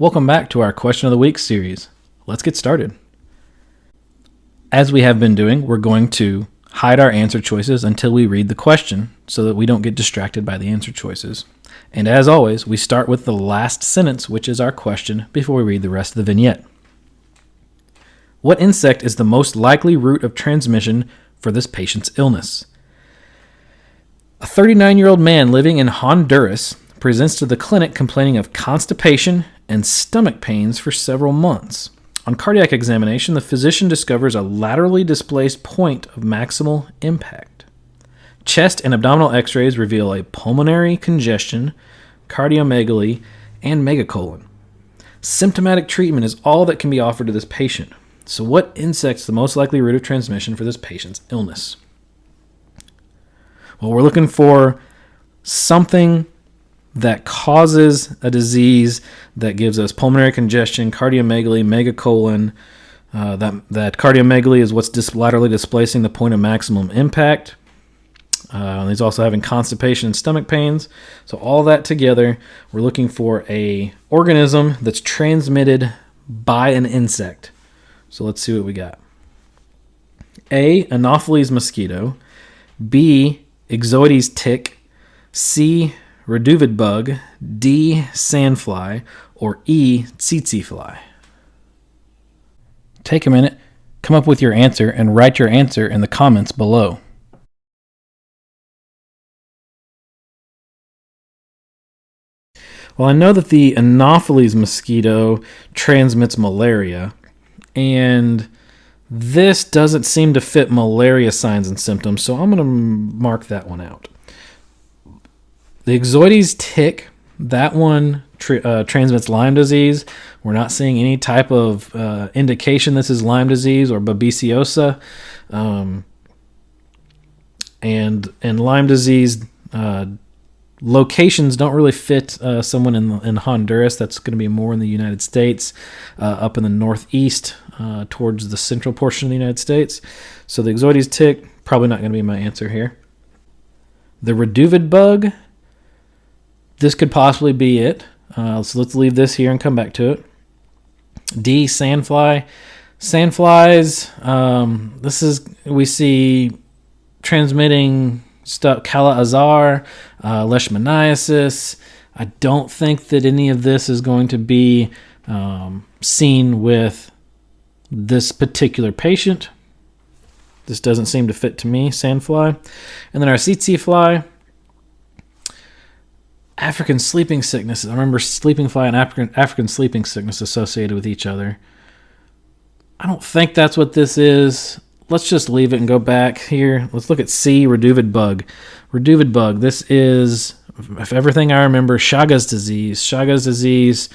Welcome back to our Question of the Week series. Let's get started. As we have been doing, we're going to hide our answer choices until we read the question so that we don't get distracted by the answer choices. And as always, we start with the last sentence, which is our question, before we read the rest of the vignette. What insect is the most likely route of transmission for this patient's illness? A 39 year old man living in Honduras presents to the clinic complaining of constipation and stomach pains for several months. On cardiac examination, the physician discovers a laterally displaced point of maximal impact. Chest and abdominal x rays reveal a pulmonary congestion, cardiomegaly, and megacolon. Symptomatic treatment is all that can be offered to this patient. So, what insect's the most likely route of transmission for this patient's illness? Well, we're looking for something that causes a disease that gives us pulmonary congestion, cardiomegaly, megacolon. Uh, that that cardiomegaly is what's dis- laterally displacing the point of maximum impact. Uh, he's also having constipation and stomach pains. So all that together, we're looking for a organism that's transmitted by an insect. So let's see what we got. A. Anopheles mosquito. B. Ixodes tick. C. Reduviid bug. D. Sandfly. Or E. Tsetse fly. Take a minute, come up with your answer, and write your answer in the comments below. Well, I know that the Anopheles mosquito transmits malaria, and this doesn't seem to fit malaria signs and symptoms, so I'm going to mark that one out. The Ixodes tick, that one tr- uh, transmits Lyme disease. We're not seeing any type of uh, indication this is Lyme disease or babesiosis. Um, and and Lyme disease uh, locations don't really fit uh, someone in in Honduras. That's going to be more in the United States, uh, up in the northeast uh, towards the central portion of the United States. So the Ixodes tick probably not going to be my answer here. The Reduviid bug. This could possibly be it. Uh, so let's leave this here and come back to it. D sandfly. Sandflies. Um, this is we see transmitting stuff. Kala azar uh, leishmaniasis. I don't think that any of this is going to be um, seen with this particular patient. This doesn't seem to fit to me, sandfly. And then our tsetse fly, African sleeping sickness. I remember sleeping fly and African, African sleeping sickness associated with each other. I don't think that's what this is. Let's just leave it and go back here. Let's look at C, reduviid bug. Reduviid bug. This is, if everything I remember, Chagas disease. Chagas disease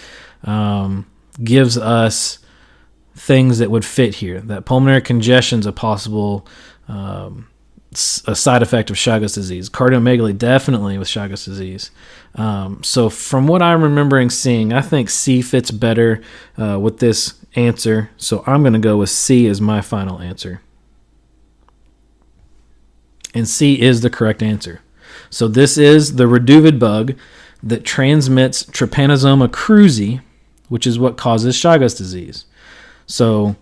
um, gives us things that would fit here. That pulmonary congestion is a possible um, a side effect of Chagas disease. Cardiomegaly definitely with Chagas disease. Um, so from what I'm remembering seeing, I think C fits better uh, with this answer. So I'm going to go with C as my final answer and C is the correct answer. So this is the reduviid bug that transmits Trypanosoma cruzi, which is what causes Chagas disease. So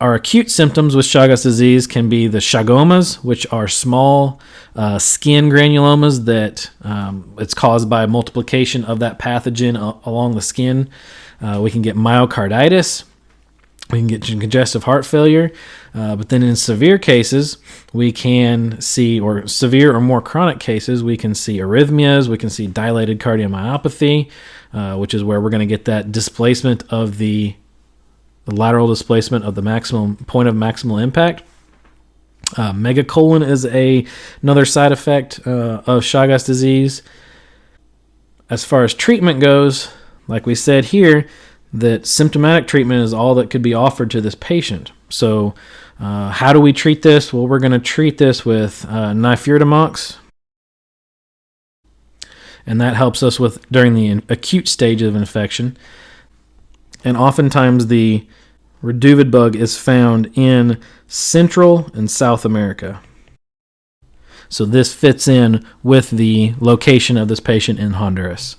our acute symptoms with Chagas disease can be the chagomas, which are small uh, skin granulomas that um, it's caused by multiplication of that pathogen along the skin. Uh, we can get myocarditis, we can get congestive heart failure. Uh, but then in severe cases, we can see, or severe or more chronic cases, we can see arrhythmias, we can see dilated cardiomyopathy, uh, which is where we're going to get that displacement of the, the, lateral displacement of the maximum point of maximal impact. Uh, megacolon is a another side effect uh, of Chagas disease. As far as treatment goes, like we said here, that symptomatic treatment is all that could be offered to this patient. So, uh, how do we treat this? Well, we're going to treat this with uh, nifurtimox, and that helps us with during the acute stage of infection. And oftentimes, the reduviid bug is found in Central and South America. So, this fits in with the location of this patient in Honduras.